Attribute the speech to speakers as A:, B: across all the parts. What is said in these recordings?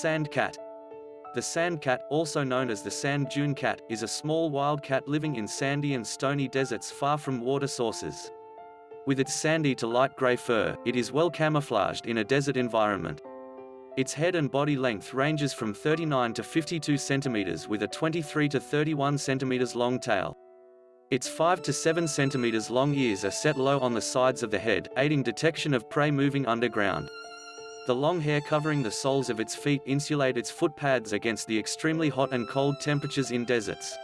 A: Sand cat. The sand cat, also known as the sand dune cat, is a small wild cat living in sandy and stony deserts far from water sources. With its sandy to light gray fur, it is well camouflaged in a desert environment. Its head and body length ranges from 39 to 52 centimeters with a 23 to 31 centimeters long tail. Its 5 to 7 centimeters long ears are set low on the sides of the head, aiding detection of prey moving underground. The long hair covering the soles of its feet insulate its foot pads against the extremely hot and cold temperatures in deserts.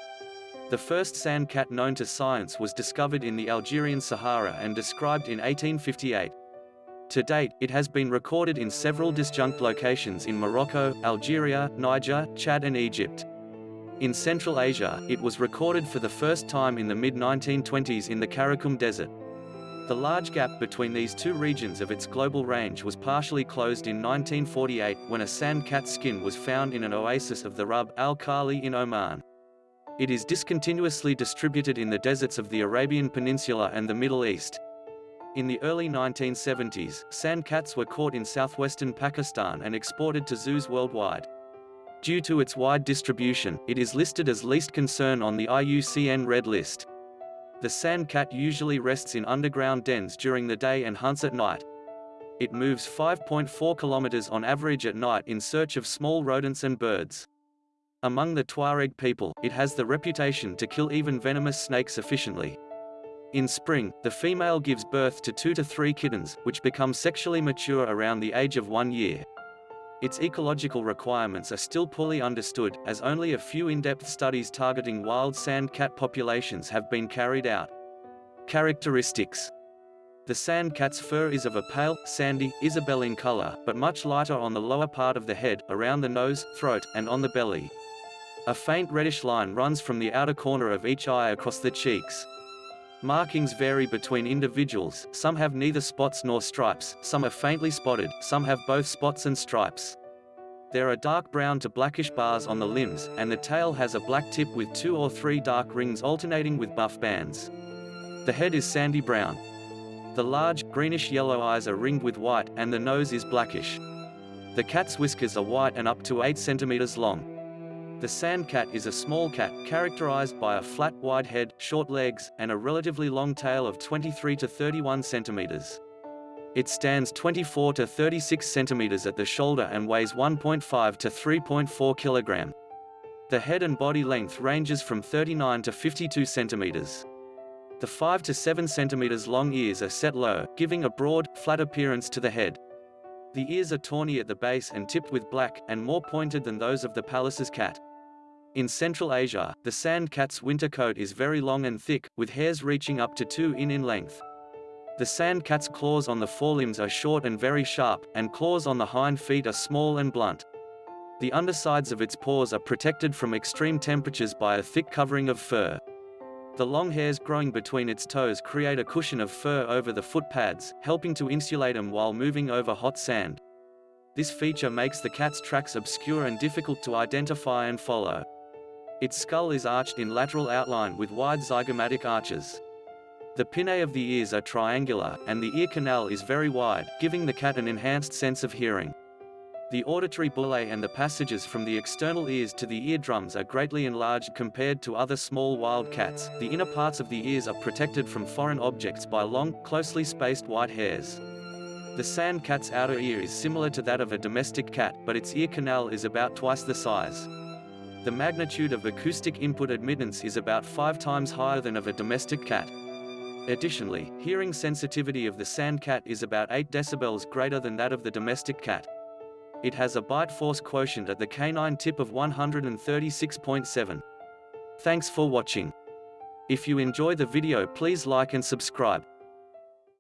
A: The first sand cat known to science was discovered in the Algerian Sahara and described in 1858. To date, it has been recorded in several disjunct locations in Morocco, Algeria, Niger, Chad and Egypt. In Central Asia, it was recorded for the first time in the mid-1920s in the Karakum Desert. The large gap between these two regions of its global range was partially closed in 1948 when a sand cat skin was found in an oasis of the Rub al-Khali in Oman. It is discontinuously distributed in the deserts of the Arabian Peninsula and the Middle East. In the early 1970s, sand cats were caught in southwestern Pakistan and exported to zoos worldwide. Due to its wide distribution, it is listed as least concern on the IUCN Red List. The sand cat usually rests in underground dens during the day and hunts at night. It moves 5.4 kilometers on average at night in search of small rodents and birds. Among the Tuareg people, it has the reputation to kill even venomous snakes efficiently. In spring, the female gives birth to two to three kittens, which become sexually mature around the age of one year. Its ecological requirements are still poorly understood, as only a few in-depth studies targeting wild sand cat populations have been carried out. Characteristics The sand cat's fur is of a pale, sandy, isabelline color, but much lighter on the lower part of the head, around the nose, throat, and on the belly. A faint reddish line runs from the outer corner of each eye across the cheeks. Markings vary between individuals, some have neither spots nor stripes, some are faintly spotted, some have both spots and stripes. There are dark brown to blackish bars on the limbs, and the tail has a black tip with two or three dark rings alternating with buff bands. The head is sandy brown. The large, greenish-yellow eyes are ringed with white, and the nose is blackish. The cat's whiskers are white and up to 8 centimeters long. The sand cat is a small cat, characterized by a flat, wide head, short legs, and a relatively long tail of 23 to 31 centimeters. It stands 24 to 36 centimeters at the shoulder and weighs 1.5 to 3.4 kilogram. The head and body length ranges from 39 to 52 centimeters. The 5 to 7 centimeters long ears are set low, giving a broad, flat appearance to the head. The ears are tawny at the base and tipped with black, and more pointed than those of the Pallas's cat. In Central Asia, the sand cat's winter coat is very long and thick, with hairs reaching up to 2 in in length. The sand cat's claws on the forelimbs are short and very sharp, and claws on the hind feet are small and blunt. The undersides of its paws are protected from extreme temperatures by a thick covering of fur. The long hairs growing between its toes create a cushion of fur over the foot pads, helping to insulate them while moving over hot sand. This feature makes the cat's tracks obscure and difficult to identify and follow. Its skull is arched in lateral outline with wide zygomatic arches. The pinnae of the ears are triangular, and the ear canal is very wide, giving the cat an enhanced sense of hearing. The auditory bullae and the passages from the external ears to the eardrums are greatly enlarged compared to other small wild cats. The inner parts of the ears are protected from foreign objects by long, closely spaced white hairs. The sand cat's outer ear is similar to that of a domestic cat, but its ear canal is about twice the size. The magnitude of acoustic input admittance is about five times higher than of a domestic cat. Additionally, hearing sensitivity of the sand cat is about 8 decibels greater than that of the domestic cat. It has a bite force quotient at the canine tip of 136.7. Thanks for watching. If you enjoy the video please like and subscribe.